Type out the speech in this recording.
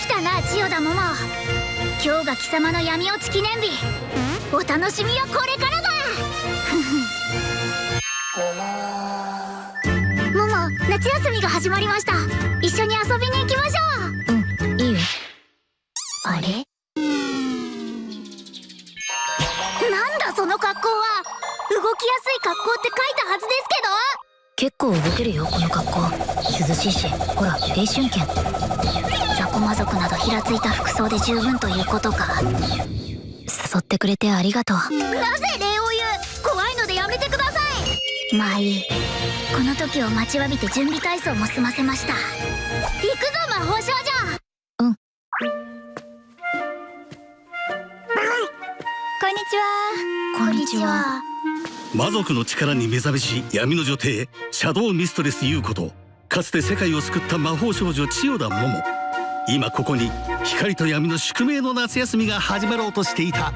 したモモ今日が貴様の闇落ち記念日。お楽しみはこれからだ。モモ夏休みが始まりました。一緒に遊びに行きましょう。うんいいよ。あれ？なんだその格好は。動きやすい格好って書いたはずですけど。結構動けるよこの格好。涼しいしほら青春剣。雑魚魔族などひらついた服装で十分ということか。誘ってくれてありがとう。なぜ礼を言う？怖いのでやめてください。まあいい。この時を待ちわびて準備体操も済ませました。行くぞ魔法少女。うん。こんにちは。こんにちは。魔族の力に目覚めし闇の女帝シャドウミストレス優子とかつて世界を救った魔法少女千代田桃今ここに光と闇の宿命の夏休みが始まろうとしていた。